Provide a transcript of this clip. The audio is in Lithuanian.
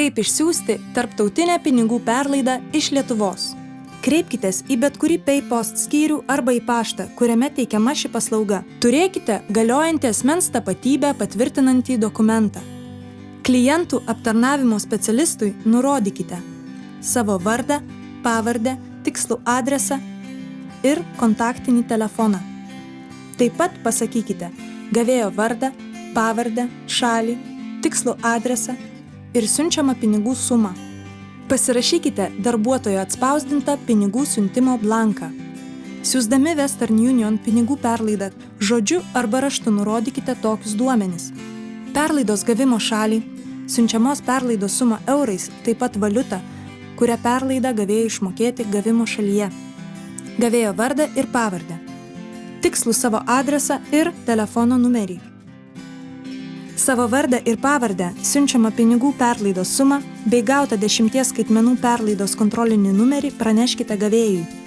Kaip išsiųsti tarptautinę pinigų perlaidą iš Lietuvos? Kreipkitės į bet kurį PayPost skyrių arba į paštą, kuriame teikiama ši paslauga. Turėkite galiojantį asmens tapatybę patvirtinantį dokumentą. Klientų aptarnavimo specialistui nurodykite savo vardą, pavardę, tikslų adresą ir kontaktinį telefoną. Taip pat pasakykite gavėjo vardą, pavardę, šalį, tikslų adresą ir siunčiamą pinigų sumą. Pasirašykite darbuotojo atspausdintą pinigų siuntimo blanką. Siūsdami Western Union pinigų perlaidą žodžiu arba raštu nurodykite tokius duomenis. Perlaidos gavimo šalį, siunčiamos perlaidos sumą eurais, taip pat valiutą, kurią perlaidą gavėjai išmokėti gavimo šalyje. Gavėjo vardą ir pavardę. Tikslų savo adresą ir telefono numerį. Savo vardą ir pavardę, siunčiamą pinigų perlaidos sumą bei gautą dešimties skaitmenų perlaidos kontrolinį numerį praneškite gavėjui.